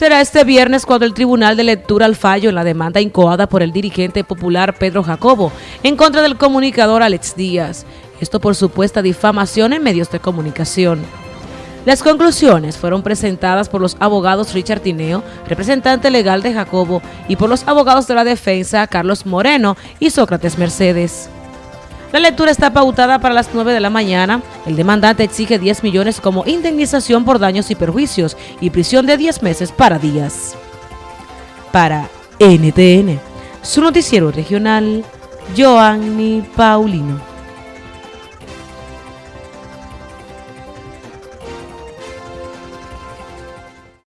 Será este viernes cuando el Tribunal de Lectura al fallo en la demanda incoada por el dirigente popular Pedro Jacobo en contra del comunicador Alex Díaz. Esto por supuesta difamación en medios de comunicación. Las conclusiones fueron presentadas por los abogados Richard Tineo, representante legal de Jacobo, y por los abogados de la defensa Carlos Moreno y Sócrates Mercedes. La lectura está pautada para las 9 de la mañana. El demandante exige 10 millones como indemnización por daños y perjuicios y prisión de 10 meses para días. Para NTN, su noticiero regional, Joanny Paulino.